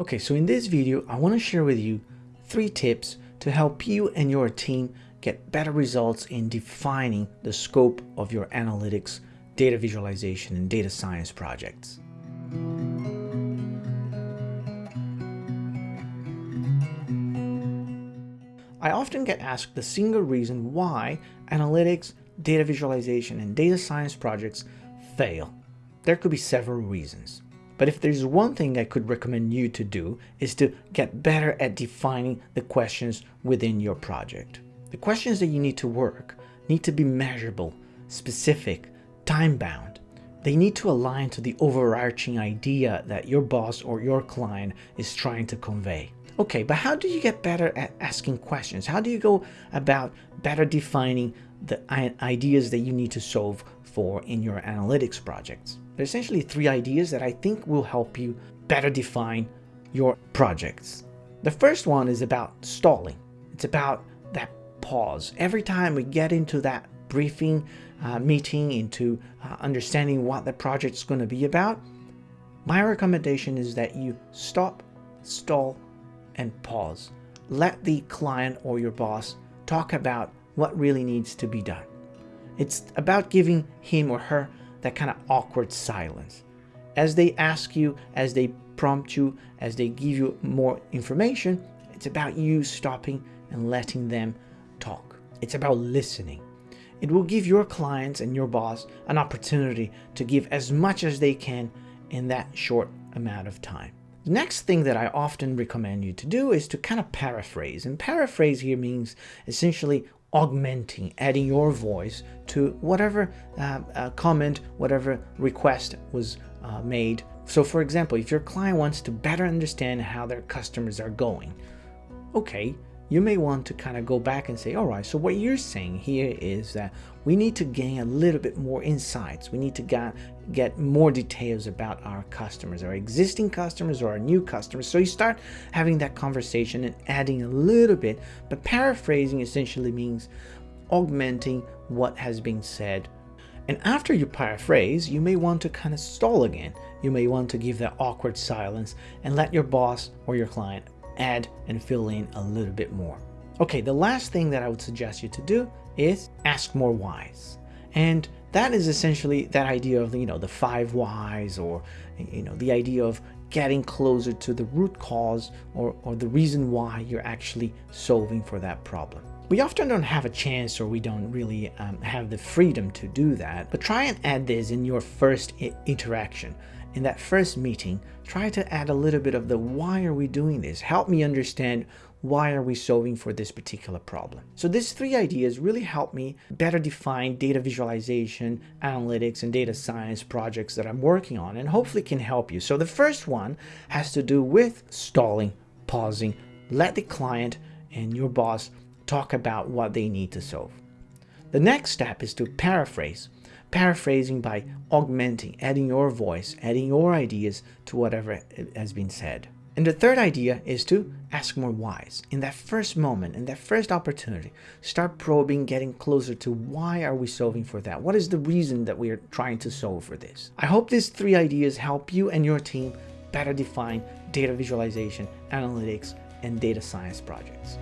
Okay, so in this video, I want to share with you three tips to help you and your team get better results in defining the scope of your analytics, data visualization, and data science projects. I often get asked the single reason why analytics, data visualization, and data science projects fail. There could be several reasons. But if there's one thing I could recommend you to do is to get better at defining the questions within your project. The questions that you need to work need to be measurable, specific, time-bound. They need to align to the overarching idea that your boss or your client is trying to convey. Okay, but how do you get better at asking questions? How do you go about better defining the ideas that you need to solve for in your analytics projects? There are essentially three ideas that I think will help you better define your projects. The first one is about stalling. It's about that pause. Every time we get into that briefing uh, meeting, into uh, understanding what the project is going to be about, my recommendation is that you stop, stall, and pause. Let the client or your boss talk about what really needs to be done. It's about giving him or her that kind of awkward silence. As they ask you, as they prompt you, as they give you more information, it's about you stopping and letting them talk. It's about listening. It will give your clients and your boss an opportunity to give as much as they can in that short amount of time. The next thing that I often recommend you to do is to kind of paraphrase. And paraphrase here means essentially augmenting, adding your voice to whatever uh, uh, comment, whatever request was uh, made. So for example, if your client wants to better understand how their customers are going, okay, you may want to kind of go back and say, all right, so what you're saying here is that we need to gain a little bit more insights. We need to get, get more details about our customers, our existing customers or our new customers. So you start having that conversation and adding a little bit, but paraphrasing essentially means augmenting what has been said. And after you paraphrase, you may want to kind of stall again. You may want to give that awkward silence and let your boss or your client add and fill in a little bit more. Okay, the last thing that I would suggest you to do is ask more whys. And that is essentially that idea of, you know, the five whys or, you know, the idea of getting closer to the root cause or, or the reason why you're actually solving for that problem. We often don't have a chance or we don't really um, have the freedom to do that, but try and add this in your first interaction in that first meeting, try to add a little bit of the why are we doing this? Help me understand why are we solving for this particular problem? So these three ideas really help me better define data visualization, analytics, and data science projects that I'm working on and hopefully can help you. So the first one has to do with stalling, pausing, let the client and your boss talk about what they need to solve. The next step is to paraphrase paraphrasing by augmenting, adding your voice, adding your ideas to whatever has been said. And the third idea is to ask more whys. In that first moment, in that first opportunity, start probing, getting closer to why are we solving for that? What is the reason that we are trying to solve for this? I hope these three ideas help you and your team better define data visualization, analytics, and data science projects.